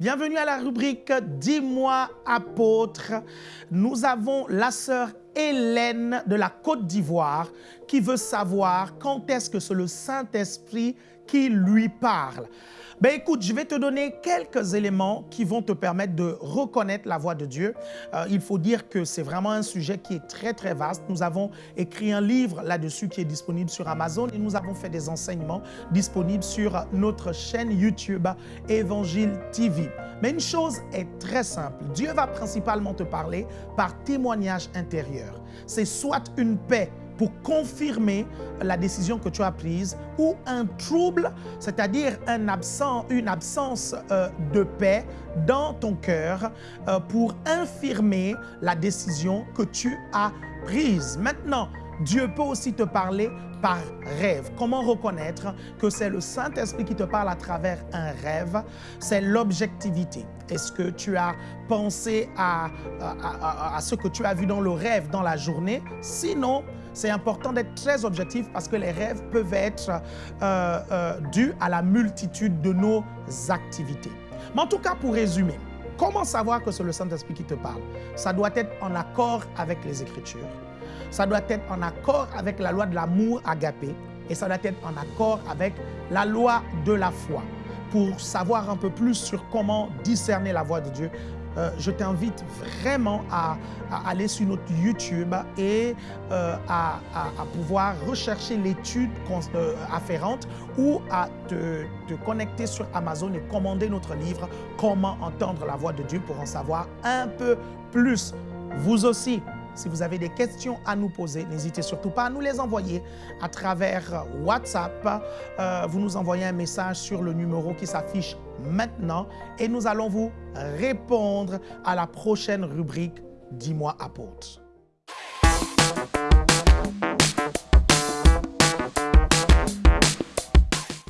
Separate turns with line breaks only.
Bienvenue à la rubrique « Dis-moi apôtre ». Nous avons la sœur Hélène de la Côte d'Ivoire qui veut savoir quand est-ce que c'est le Saint-Esprit qui lui parle. Ben écoute, je vais te donner quelques éléments qui vont te permettre de reconnaître la voix de Dieu. Euh, il faut dire que c'est vraiment un sujet qui est très très vaste. Nous avons écrit un livre là-dessus qui est disponible sur Amazon et nous avons fait des enseignements disponibles sur notre chaîne YouTube Évangile TV. Mais une chose est très simple. Dieu va principalement te parler par témoignage intérieur. C'est soit une paix pour confirmer la décision que tu as prise ou un trouble, c'est-à-dire un absent, une absence euh, de paix dans ton cœur euh, pour infirmer la décision que tu as prise. Maintenant, Dieu peut aussi te parler par rêve. Comment reconnaître que c'est le Saint-Esprit qui te parle à travers un rêve? C'est l'objectivité. Est-ce que tu as pensé à, ce que tu as vu dans le rêve dans la journée? Sinon, c'est important d'être très objectif parce que les rêves peuvent être euh, euh, dus à la multitude de nos activités. Mais en tout cas, pour résumer, comment savoir que c'est le Saint-Esprit qui te parle? Ça doit être en accord avec les Écritures. Ça doit être en accord avec la loi de l'amour agapé. Et ça doit être en accord avec la loi de la foi. Pour savoir un peu plus sur comment discerner la voix de Dieu, euh, je t'invite vraiment à, aller sur notre YouTube et euh, à, pouvoir rechercher l'étude euh, afférente ou à te, te, connecter sur Amazon et commander notre livre « Comment entendre la voix de Dieu » pour en savoir un peu plus. Vous aussi, si vous avez des questions à nous poser, n'hésitez surtout pas à nous les envoyer à travers WhatsApp. Euh, vous nous envoyez un message sur le numéro qui s'affiche maintenant et nous allons vous répondre à la prochaine rubrique « Dis-moi apôtre ».